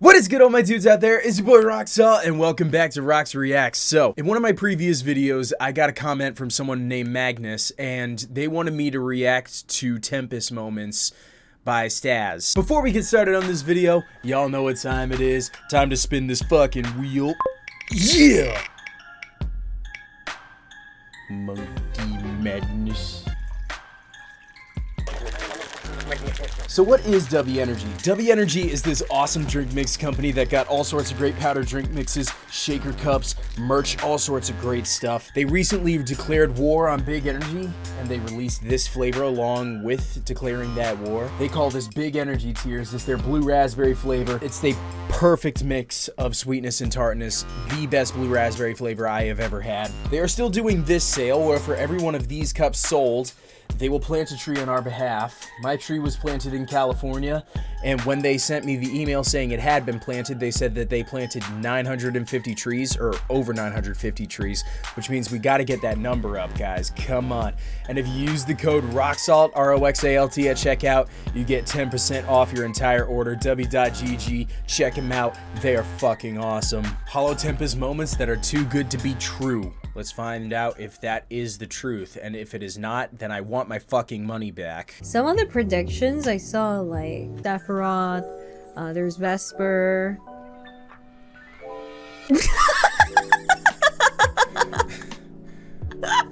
What is good all my dudes out there? It's your boy Roxalt and welcome back to Rox Reacts. So, in one of my previous videos, I got a comment from someone named Magnus and they wanted me to react to Tempus Moments by Staz. Before we get started on this video, y'all know what time it is. Time to spin this fucking wheel. Yeah! Monkey Madness. So what is W Energy? W Energy is this awesome drink mix company that got all sorts of great powder drink mixes, shaker cups, merch, all sorts of great stuff. They recently declared war on Big Energy and they released this flavor along with declaring that war. They call this Big Energy Tears. It's their blue raspberry flavor. It's the perfect mix of sweetness and tartness. The best blue raspberry flavor I have ever had. They are still doing this sale where for every one of these cups sold, they will plant a tree on our behalf. My tree was planted in California, and when they sent me the email saying it had been planted, they said that they planted 950 trees, or over 950 trees, which means we got to get that number up, guys. Come on. And if you use the code ROXALT, R-O-X-A-L-T at checkout, you get 10% off your entire order. W.GG, check them out. They are fucking awesome. Holo Tempus moments that are too good to be true. Let's find out if that is the truth. And if it is not, then I want my fucking money back. Some of the predictions I saw, like Sephiroth, uh, there's Vesper.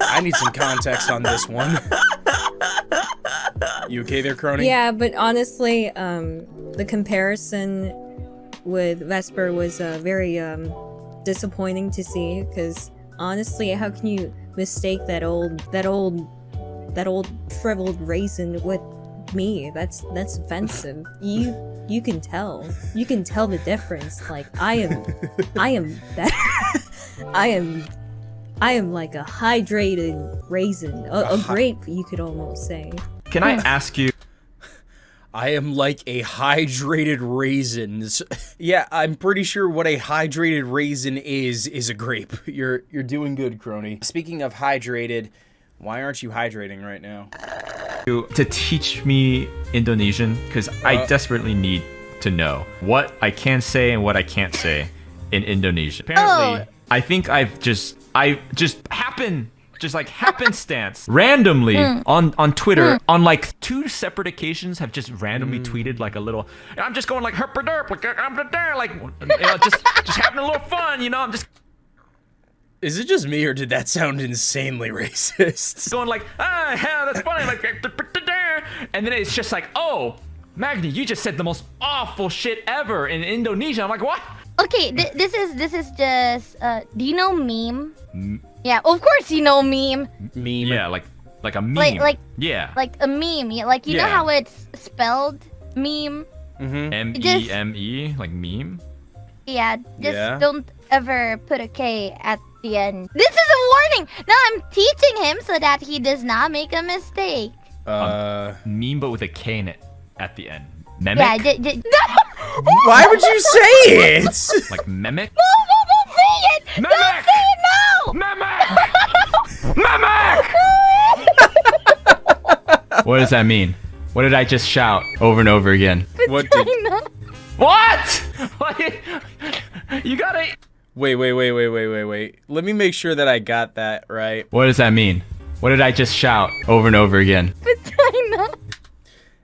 I need some context on this one. you okay there, Kronii? Yeah, but honestly, um, the comparison with Vesper was uh, very um, disappointing to see because honestly, how can you mistake that old, that old, that old shriveled raisin with me? That's that's offensive. you you can tell. You can tell the difference. Like I am, I am better. I am, I am like a hydrated raisin, a, a grape. You could almost say. Can I ask you? I am like a hydrated raisin. yeah, I'm pretty sure what a hydrated raisin is is a grape. You're you're doing good, Kronii. Speaking of hydrated, why aren't you hydrating right now? To teach me Indonesian because uh, I desperately need to know what I can say and what I can't say in Indonesian. Apparently, oh. I think I've just I just happen just like happenstance randomly mm. on on Twitter mm. on like two separate occasions have just randomly mm. tweeted like a little I'm just going like herp like I'm there like you know, just just having a little fun you know I'm just is it just me or did that sound insanely racist? Going like ah yeah that's funny like and then it's just like oh Magni you just said the most awful shit ever in Indonesia I'm like what okay th this is this is just uh do you know meme yeah, of course you know meme. Meme. Yeah, like like a meme. Like like yeah. Like a meme. Like you yeah. know how it's spelled meme. Mm-hmm. M E M E like meme. Yeah, just yeah. don't ever put a K at the end. This is a warning. Now I'm teaching him so that he does not make a mistake. Uh, um, meme, but with a K in it at the end. Mimic? Yeah, d- d- Why would you say it? like mimic? No, no, don't say it! Mimic! Don't say it now! Mimic! mimic! what does that mean? What did I just shout over and over again? What did... What? you gotta... Wait, wait, wait, wait, wait, wait, wait. Let me make sure that I got that right. What does that mean? What did I just shout over and over again? Vagina.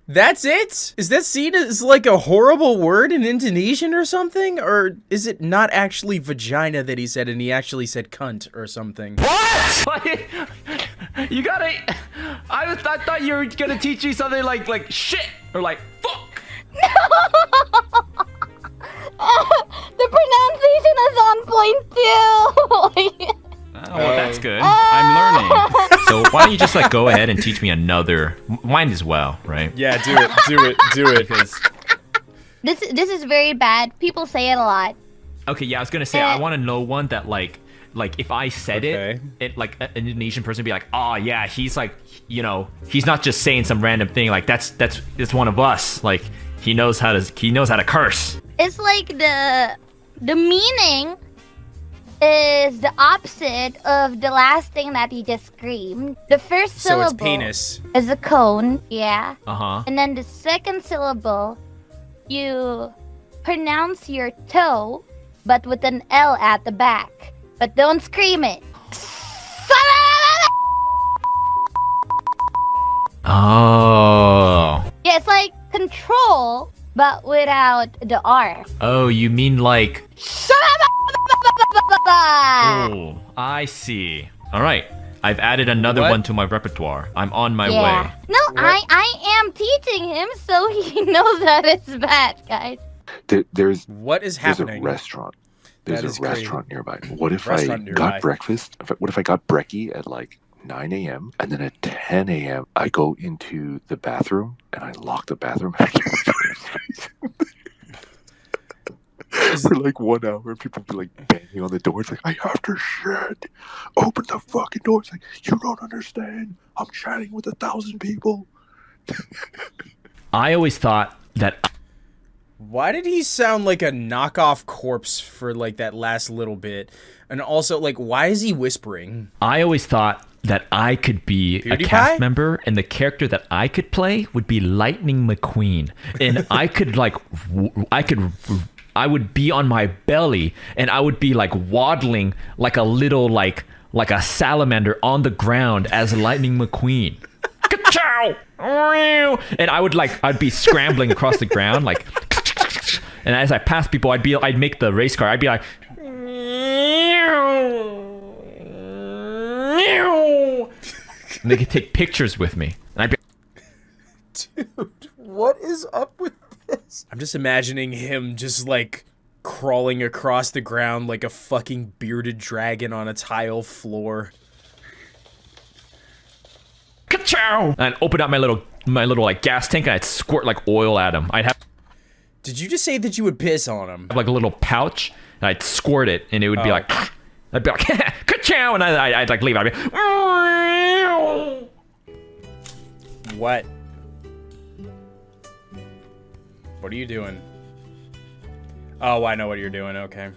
That's it? Is that seen as like a horrible word in Indonesian or something? Or is it not actually vagina that he said and he actually said cunt or something? What? you gotta... I, I thought you were gonna teach me something like like shit or like fuck. No! Oh, the pronunciation is on point too. Oh, well, that's good. I'm uh. learning. so why don't you just like go ahead and teach me another? Mine as well, right? Yeah, do it, do it, do it. Because this this is very bad. People say it a lot. Okay, yeah, I was gonna say I want to know one that like like if I said okay. it, it like an Indonesian person would be like, oh yeah, he's like, you know, he's not just saying some random thing. Like that's that's it's one of us. Like he knows how to he knows how to curse. It's like the the meaning is the opposite of the last thing that he just screamed. The first so syllable it's penis. is a cone, yeah. Uh-huh. And then the second syllable, you pronounce your toe, but with an L at the back. But don't scream it. Oh. Yeah, it's like control, but without the R. Oh, you mean like. oh, I see. All right. I've added another what? one to my repertoire. I'm on my yeah. way. No, I I am teaching him so he knows that it's bad, guys. There, there's what is happening? There's a restaurant. There's a restaurant crazy. nearby. What if I nearby. got breakfast? What if I got brekkie at like 9 a.m. and then at 10 a.m. I go into the bathroom and I lock the bathroom for like one hour. People be like banging on the door. It's like I have to shit. Open the fucking door. It's like you don't understand. I'm chatting with a thousand people. I always thought that. Why did he sound like a knockoff corpse for like that last little bit? And also, like, why is he whispering? I always thought that I could be a cast member, and the character that I could play would be Lightning McQueen, and I could like, I could, I would be on my belly, and I would be like waddling like a little like like a salamander on the ground as Lightning McQueen. Ka-chow! And I would like I'd be scrambling across the ground like and as I passed people I'd be I'd make the race car. I'd be like and they could take pictures with me. And I'd be Dude, what is up with this? I'm just imagining him just like crawling across the ground like a fucking bearded dragon on a tile floor. Ka-chow! And I'd open up my little my little like gas tank and I'd squirt like oil at him. I'd have Did you just say that you would piss on him? Like a little pouch and I'd squirt it and it would oh. be like I'd be like, ka-chow, and I, would like leave. I'd be, what? What are you doing? Oh, I know what you're doing. Okay.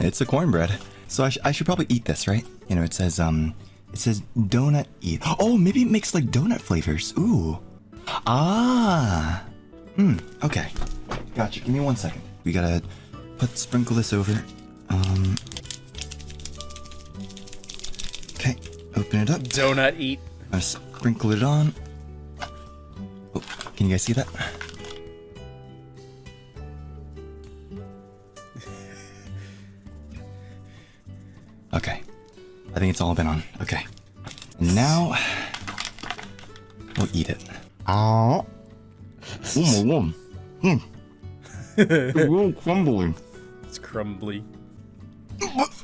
It's a cornbread, so I, sh I should probably eat this, right? You know, it says um, it says donut eat. Oh, maybe it makes like donut flavors. Ooh. Ah. Hmm. Okay. Gotcha. Give me one second. We gotta put sprinkle this over. Um. Okay, open it up. Donut eat. I sprinkle it on. Oh, can you guys see that? Okay. I think it's all been on. Okay. And now we'll eat it. Oh. Oh my god. Hmm. it's real crumbly. It's crumbly.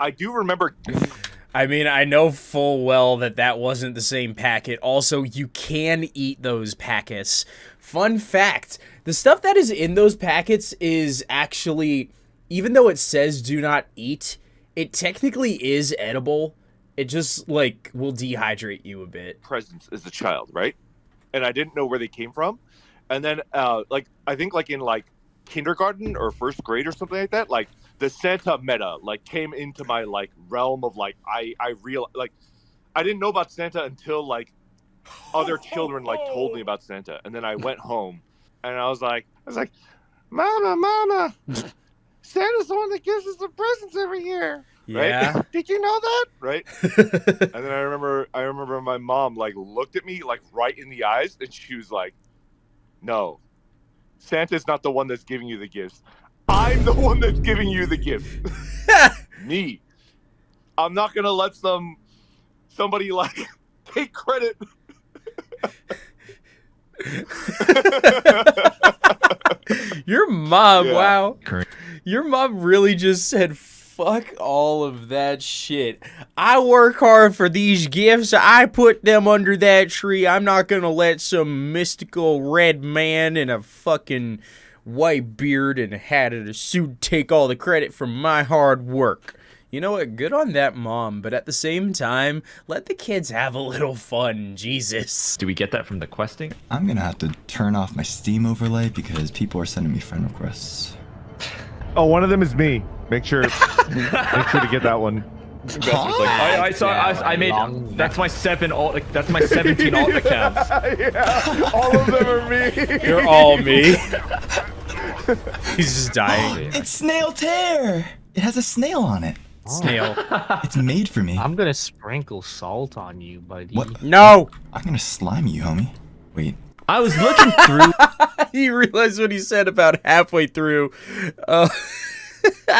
I do remember. I mean, I know full well that that wasn't the same packet. Also, you can eat those packets. Fun fact the stuff that is in those packets is actually, even though it says do not eat, it technically is edible. It just, like, will dehydrate you a bit. Presents as a child, right? And I didn't know where they came from and then uh, like I think like in like kindergarten or first grade or something like that, like the Santa meta like came into my like realm of like I I real like I didn't know about Santa until like other children like told me about Santa, and then I went home and I was like I was like, Mama, Mama, Santa's the one that gives us the presents every year. Yeah. Right? Did you know that? Right. and then I remember I remember my mom like looked at me like right in the eyes and she was like, no. Santa's not the one that's giving you the gifts. I'm the one that's giving you the gift. Me. I'm not gonna let some somebody like take credit. Your mom, yeah. wow. Your mom really just said fuck all of that shit. I work hard for these gifts. I put them under that tree. I'm not gonna let some mystical red man in a fucking white beard and a hat and a suit take all the credit for my hard work. You know what? Good on that mom, but at the same time, let the kids have a little fun. Jesus. Do we get that from the questing? I'm gonna have to turn off my Steam overlay because people are sending me friend requests. Oh, one of them is me. Make sure, make sure to get that one. Vesper's like, I, I saw. I, I made. That's my seven alt. That's my seventeen alt accounts. yeah, all of them are me. You're all me. He's just dying. It's snail tear. It has a snail on it. Snail. It's made for me. I'm gonna sprinkle salt on you, buddy. What? No! I'm gonna slime you, homie. Wait. I was looking through. he realized what he said about halfway through. Uh,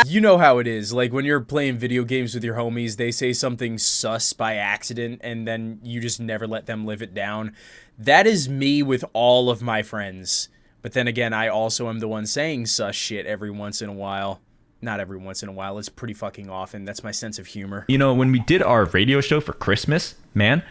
you know how it is. Like when you're playing video games with your homies, they say something sus by accident, and then you just never let them live it down. That is me with all of my friends. But then again, I also am the one saying sus shit every once in a while. Not every once in a while. It's pretty fucking often. That's my sense of humor. You know, when we did our radio show for Christmas, man,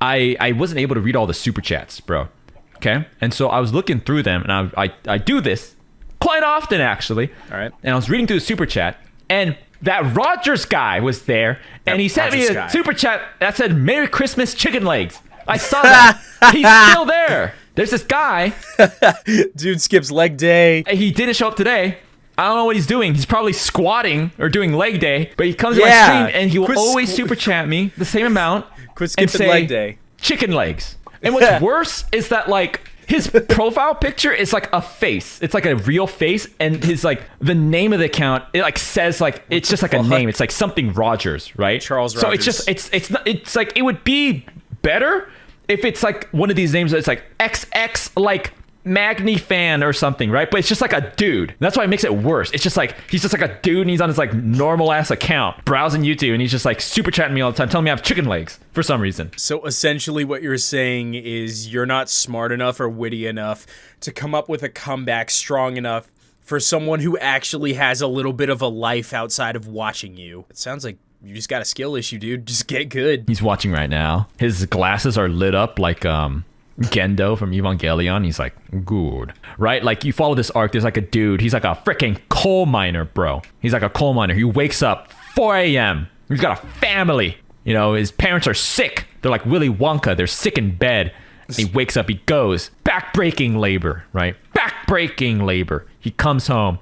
I I wasn't able to read all the super chats, bro. Okay, and so I was looking through them, and I I, I do this quite often actually. All right. And I was reading through the super chat, and that Rogers guy was there, and he sent Rogers me a guy. super chat that said "Merry Christmas, chicken legs." I saw that. He's still there. There's this guy. Dude skips leg day. He didn't show up today. I don't know what he's doing. He's probably squatting or doing leg day, but he comes to my stream and he will Quit always super chat me the same amount Quit and say leg day. chicken legs. And what's worse is that like his profile picture is like a face. It's like a real face, and his like the name of the account it like says like it's just like a name. It's like something Rogers, right? Charles So it's just it's it's not it's like it would be better if it's like one of these names It's like XX like Magni fan or something, right? But it's just like a dude. That's why it makes it worse. It's just like he's just like a dude and he's on his like normal ass account browsing YouTube and he's just like super chatting me all the time, telling me I have chicken legs for some reason. So essentially, what you're saying is you're not smart enough or witty enough to come up with a comeback strong enough for someone who actually has a little bit of a life outside of watching you. It sounds like you just got a skill issue, dude. Just get good. He's watching right now. His glasses are lit up like um Gendo from Evangelion. He's like, good. Right? Like you follow this arc, there's like a dude, he's like a freaking coal miner, bro. He's like a coal miner. He wakes up 4 a.m. He's got a family. You know, his parents are sick. They're like Willy Wonka. They're sick in bed. And he wakes up, he goes, back-breaking labor, right? Back-breaking labor. He comes home,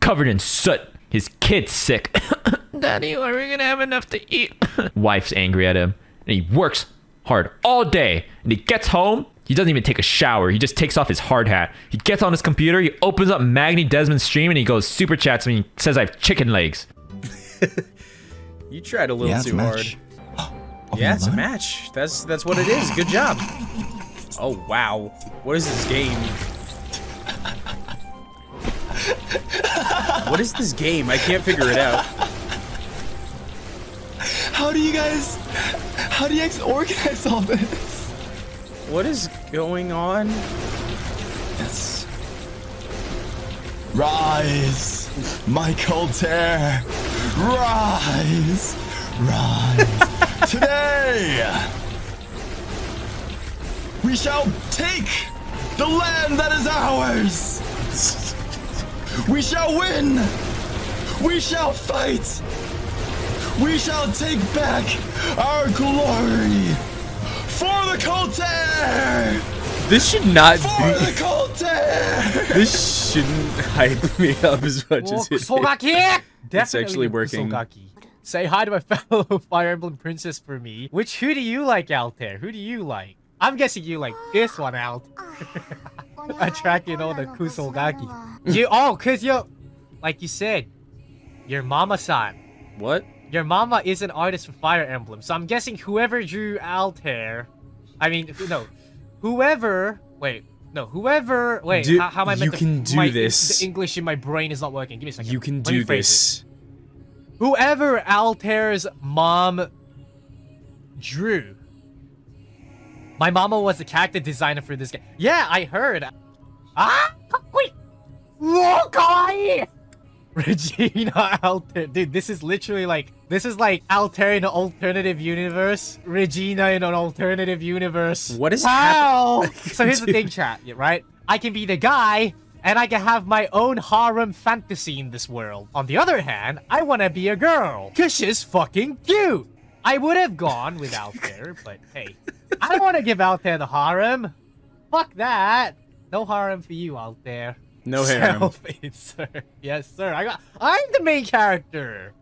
covered in soot. His kid's sick. Daddy, are we gonna have enough to eat? Wife's angry at him, and he works hard all day. And he gets home, he doesn't even take a shower. He just takes off his hard hat. He gets on his computer, he opens up Magni Dezmond's stream, and he goes super chats me. He says I have chicken legs. You tried a little Yeah, it's a too hard. match. Oh, Yeah, it's a match. That's that's what it is. Good job. Oh wow, what is this game? what is this game? I can't figure it out. How do you guys? How do you guys organize all this? What is going on? Yes. Rise, Michael Tear. Rise, rise. Today, we shall take the land that is ours. We shall win. We shall fight. We shall take back our glory for the Colter. This should not For be. the Colter. This shouldn't hype me up as much as it is. Kusogaki! It's actually working. Kusogaki. Say hi to my fellow Fire Emblem princess for me. Which who do you like out there? Who do you like? I'm guessing you like this one out. Attracting all the Kusogaki. You oh, cause you, like you said, your mama-san. What? Your mama is an artist for Fire Emblem, so I'm guessing whoever drew Altare, I mean, no, whoever, wait, no, whoever, wait, Do- how, how am I meant you to, can do my, this. The English in my brain is not working. Give me a second. You can do this. it. Whoever Altare's mom drew. My mama was the character designer for this game. Yeah, I heard. Ah, wait. Look, Regina Altare. Dude, this is literally like this is like Altare in an alternative universe. Regina in an alternative universe. What is wow. happening? so here's the thing, chat, right? I can be the guy and I can have my own harem fantasy in this world. On the other hand, I want to be a girl. Cause she's fucking cute. I would have gone with Altare, but hey, I don't want to give Altare the harem. Fuck that. No harem for you, Altare. No harem. Self-insert. Yes, sir. I got. I'm the main character.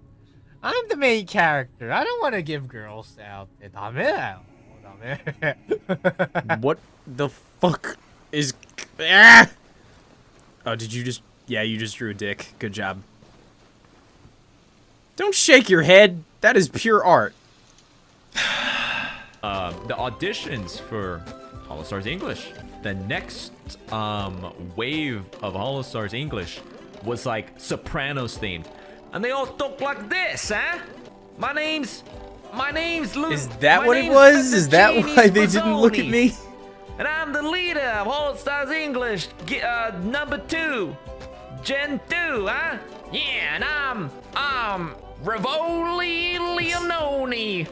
I'm the main character. I don't want to give girls out. what the fuck is... Ah! Oh, did you just... Yeah, you just drew a dick. Good job. Don't shake your head. That is pure art. Uh, the auditions for Holostars English. The next um, wave of Holostars English was like Sopranos themed. And they all talk like this, huh? My name's... My name's Luke. Is that what it was? Is that why they didn't look at me? And I'm the leader of Holostars English, uh, number two. Gen 2, huh? Yeah, and I'm... I'm... Rivoli Leononi.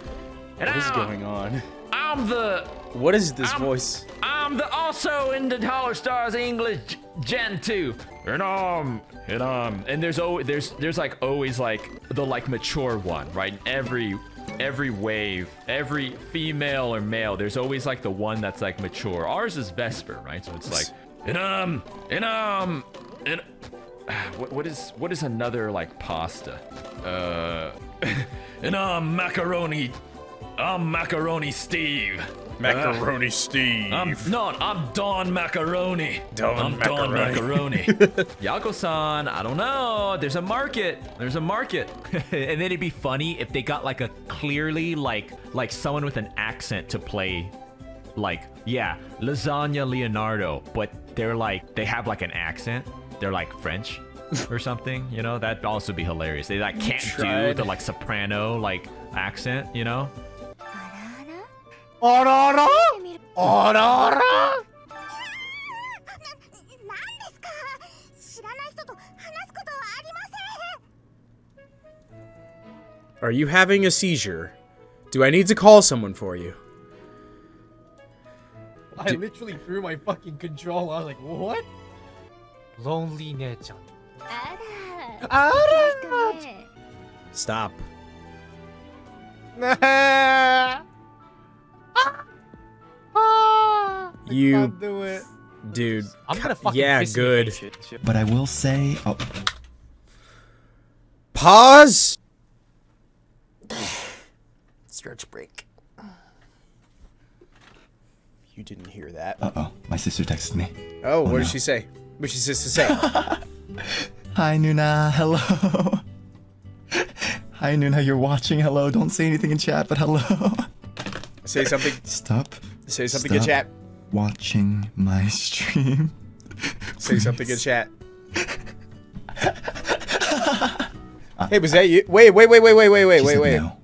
And what is I'm, going on? I'm the. What is this I'm, voice? I'm the also in the Holostars English Gen 2. And um, and there's always there's there's like always like the like mature one, right? Every every wave, every female or male, there's always like the one that's like mature. Ours is Vesper, right? So it's like, and um, and what, what is what is another like pasta? Uh, and um, macaroni I'm Macaroni Steve. Macaroni uh, Steve. I'm not. I'm Don Macaroni. Don I'm Macaroni. Don Macaroni. Yako-san, I don't know. There's a market. There's a market. and then it'd be funny if they got like a clearly like like someone with an accent to play like yeah, lasagna Leonardo, but they're like they have like an accent. They're like French or something, you know? That'd also be hilarious. They like can't do the like soprano like accent, you know? Are you having a seizure? Do I need to call someone for you? I literally threw my fucking control. I was like, what? Lonely Nechan. Stop. you do it. Dude. I'm gonna fucking Yeah, good. But I will say oh. Pause Stretch break. You didn't hear that. Uh oh, my sister texted me. Oh, oh what no. did she say? What did she say? Hi, Nuna. Hello. Hi, Nuna. You're watching. Hello. Don't say anything in chat, but hello. Say something. Stop. Say something Stop in chat. Watching my stream. Say something in chat. hey, was that you? Wait, wait, wait, wait, wait, wait, wait, wait, wait. No.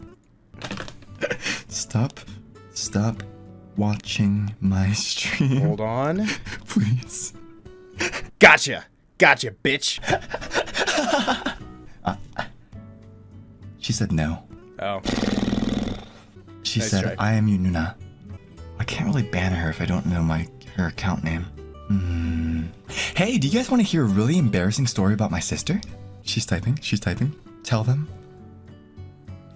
Stop. Stop watching my stream. Hold on. Please. Gotcha. Gotcha, bitch. Uh, she said no. Oh. She nice said, try. I am you, Yununa. I can't really ban her if I don't know my her account name. Hmm. Hey, do you guys want to hear a really embarrassing story about my sister? She's typing. She's typing. Tell them.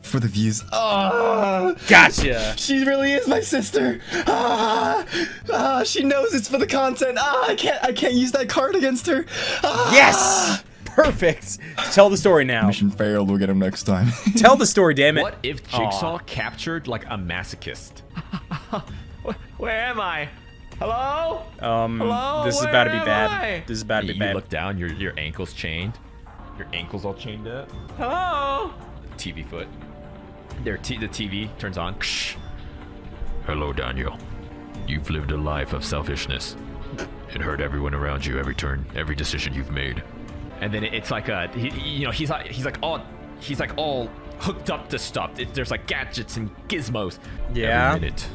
For the views. Oh, gotcha. She really is my sister. Ah, ah, she knows it's for the content. Ah, I can't. I can't use that card against her. Ah. Yes. Perfect. Tell the story now. Mission failed. We'll get him next time. Tell the story, damn it. What if Jigsaw Aww. captured like a masochist? Where am I? Hello? Um, Hello? this is Where about to be bad. I? This is about to be you bad. You look down, your your ankle's chained. Your ankle's all chained up. Hello? TV foot. There, the TV turns on. Hello, Daniel. You've lived a life of selfishness It hurt everyone around you every turn, every decision you've made. And then it's like a, he, you know, he's like, he's like all, he's like all hooked up to stuff. It, there's like gadgets and gizmos. Yeah. Every minute.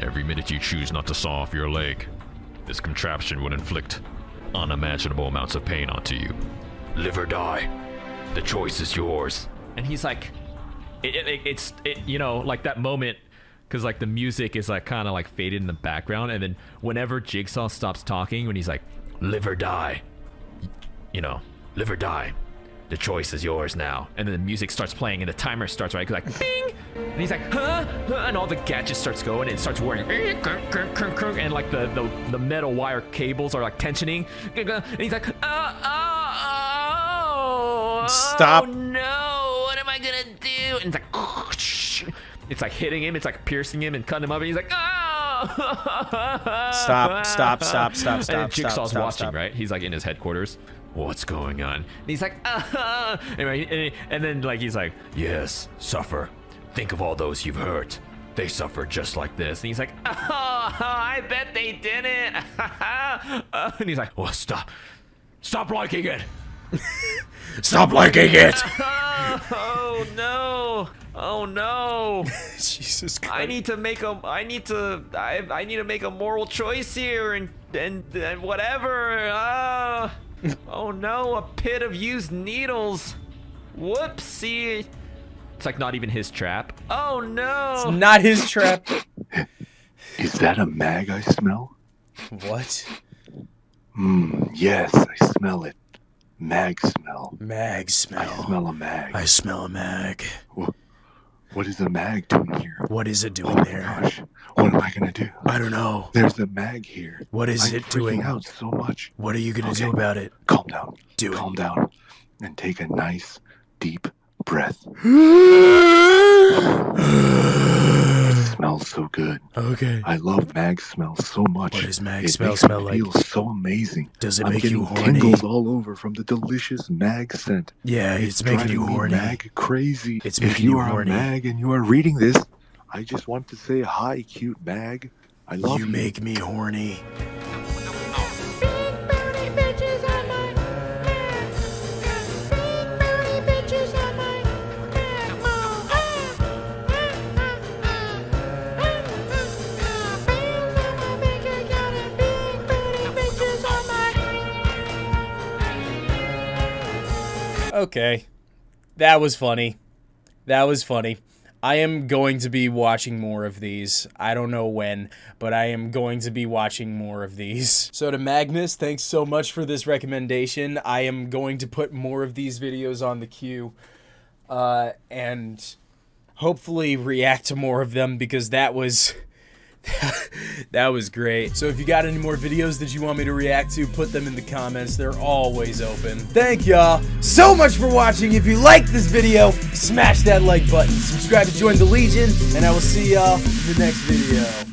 Every minute you choose not to saw off your leg, this contraption would inflict unimaginable amounts of pain onto you. Live or die. The choice is yours. And he's like, it, it, it's, it, you know, like that moment, because like the music is like kind of like faded in the background, and then whenever Jigsaw stops talking, when he's like, live or die, you know, live or die. The choice is yours now. And then the music starts playing and the timer starts, right? Like, bing! And he's like, huh? huh? And all the gadgets starts going and it starts whirring. And like the, the, the metal wire cables are like tensioning. And he's like, oh, oh, oh, Stop. Oh, no what am I gonna do? And it's like, it's like hitting him. It's like piercing him and cutting him up. And he's like, oh! Stop, stop, stop, stop, stop, And Jigsaw's stop, watching, stop. right? He's like in his headquarters. What's going on? And he's like, ah! Anyway, and, then like he's like, yes, suffer. Think of all those you've hurt. They suffer just like this. And he's like, oh, I bet they didn't. and he's like, oh, stop. Stop liking it. Stop liking it! oh no. Oh no. Jesus Christ. I need to make a I need to I, I need to make a moral choice here and and, and whatever. Ah. oh no, a pit of used needles. Whoopsie. It's like not even his trap. Oh no. Not his trap. Is that a mag I smell? What? Mmm, yes, I smell it. Mag smell. Mag smell. I smell a mag. I smell a mag. What is the mag doing here? What is it Oh doing my there? gosh. What am I gonna do? I don't know. There's a mag here. What is I'm it doing? out so much. What are you gonna Okay. do about it? Calm down. Do it. Calm down. And take a nice, deep breath. It smells so good. Okay. I love mag smell so much. What does mag it smell makes smell me like? feel so amazing. Does it I'm make you horny? tingles all over from the delicious mag scent. Yeah, it's, making driving you horny. mag crazy. It's if making you you are horny. a mag and you are reading this, I just want to say hi, cute mag. I love You you. make me horny. Okay. That was funny. That was funny. I am going to be watching more of these. I don't know when, but I am going to be watching more of these. So to Magnus, thanks so much for this recommendation. I am going to put more of these videos on the queue. Uh, and hopefully react to more of them because that was that was great. So if you got any more videos that you want me to react to, put them in the comments. They're always open. Thank y'all so much for watching. If you like this video, smash that like button. Subscribe to join the Legion, and I will see y'all in the next video.